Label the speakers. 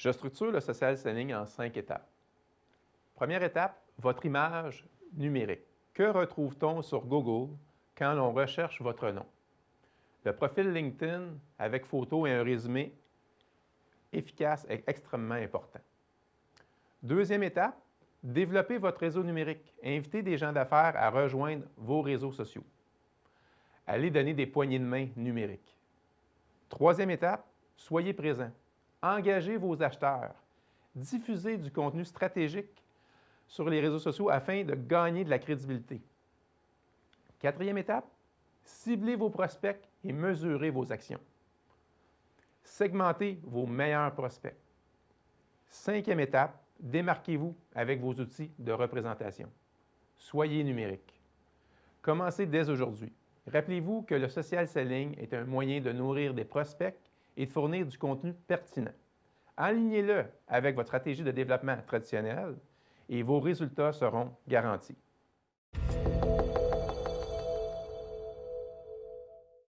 Speaker 1: Je structure le social selling en cinq étapes. Première étape, votre image numérique. Que retrouve-t-on sur Google quand l'on recherche votre nom? Le profil LinkedIn avec photo et un résumé efficace est extrêmement important. Deuxième étape, développez votre réseau numérique. Invitez des gens d'affaires à rejoindre vos réseaux sociaux. Allez donner des poignées de main numériques. Troisième étape, soyez présent. Engagez vos acheteurs. Diffusez du contenu stratégique sur les réseaux sociaux afin de gagner de la crédibilité. Quatrième étape, ciblez vos prospects et mesurez vos actions. Segmentez vos meilleurs prospects. Cinquième étape, démarquez-vous avec vos outils de représentation. Soyez numérique. Commencez dès aujourd'hui. Rappelez-vous que le social selling est un moyen de nourrir des prospects et de fournir du contenu pertinent. Alignez-le avec votre stratégie de développement traditionnelle et vos résultats seront garantis.